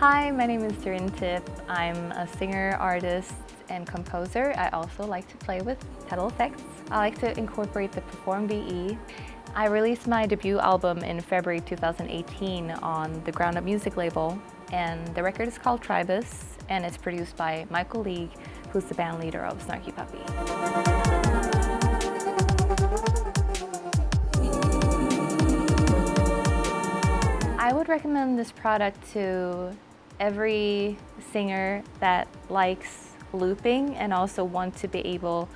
Hi, my name is Sirintip. I'm a singer, artist, and composer. I also like to play with pedal effects. I like to incorporate the Perform VE. I released my debut album in February 2018 on the Ground Up Music label, and the record is called Tribus, and it's produced by Michael League, who's the band leader of Snarky Puppy. I would recommend this product to every singer that likes looping and also want to be able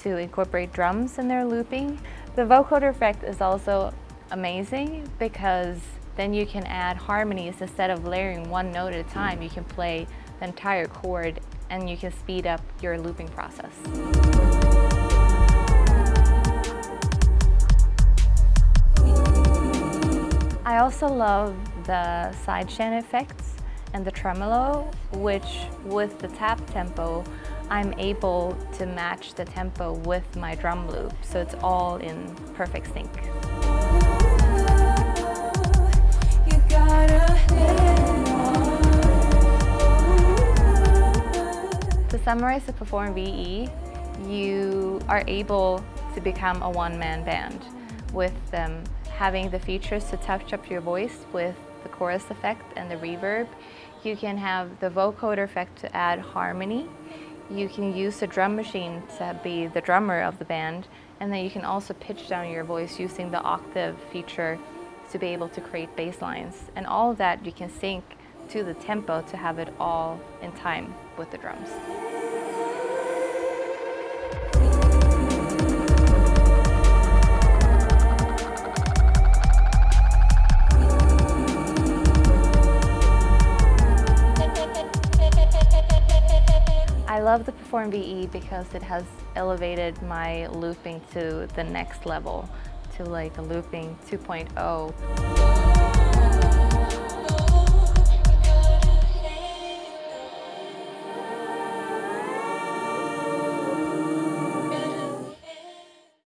to incorporate drums in their looping. The vocoder effect is also amazing because then you can add harmonies instead of layering one note at a time. You can play the entire chord and you can speed up your looping process. I also love the sidechain effects and the tremolo, which with the tap tempo, I'm able to match the tempo with my drum loop, so it's all in perfect sync. To summarize the Perform VE, you are able to become a one-man band with them having the features to touch up your voice with the chorus effect and the reverb. You can have the vocoder effect to add harmony. You can use the drum machine to be the drummer of the band. And then you can also pitch down your voice using the octave feature to be able to create bass lines. And all of that you can sync to the tempo to have it all in time with the drums. Love the Perform VE because it has elevated my looping to the next level, to like a looping 2.0.